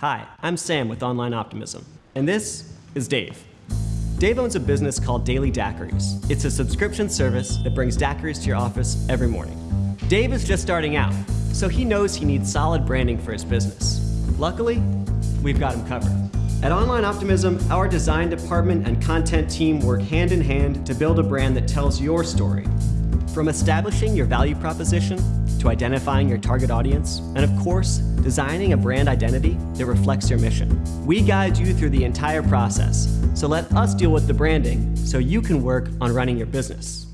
Hi, I'm Sam with Online Optimism, and this is Dave. Dave owns a business called Daily Daiquiris. It's a subscription service that brings daiquiris to your office every morning. Dave is just starting out, so he knows he needs solid branding for his business. Luckily, we've got him covered. At Online Optimism, our design department and content team work hand in hand to build a brand that tells your story. From establishing your value proposition, to identifying your target audience, and of course, designing a brand identity that reflects your mission. We guide you through the entire process, so let us deal with the branding so you can work on running your business.